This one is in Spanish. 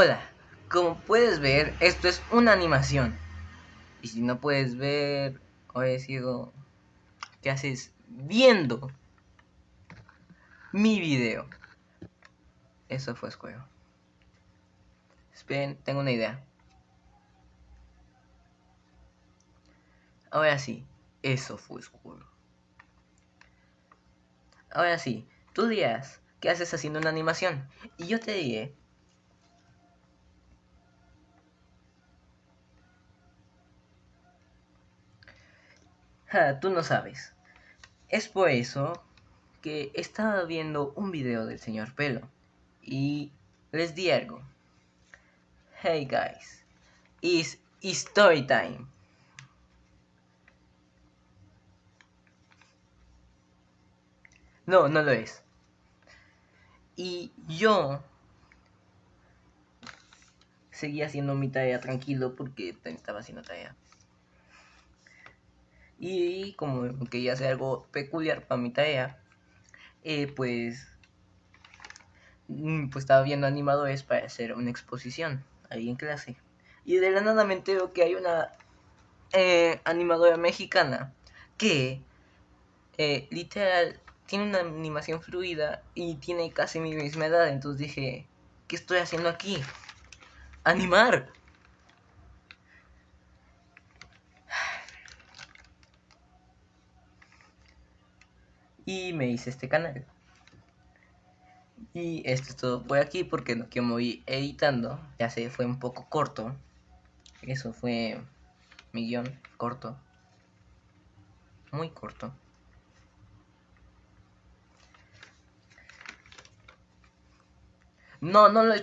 Hola, como puedes ver, esto es una animación. Y si no puedes ver o he sido ¿qué haces viendo mi video? Eso fue escuelo. Esperen, tengo una idea. Ahora sí, eso fue oscuro. Ahora sí, tú dirás, ¿qué haces haciendo una animación? Y yo te diré, Ja, tú no sabes. Es por eso que estaba viendo un video del señor Pelo y les di algo. Hey guys, it's story time. No, no lo es. Y yo seguía haciendo mi tarea tranquilo porque estaba haciendo tarea. Y como quería hacer algo peculiar para mi tarea, eh, pues, mm, pues estaba viendo animadores para hacer una exposición ahí en clase. Y de la nada me entero que hay una eh, animadora mexicana que eh, literal tiene una animación fluida y tiene casi mi misma edad. Entonces dije, ¿qué estoy haciendo aquí? Animar. Y me hice este canal. Y esto es todo por aquí porque lo que me voy editando ya se fue un poco corto. Eso fue mi guion corto. Muy corto. No, no lo...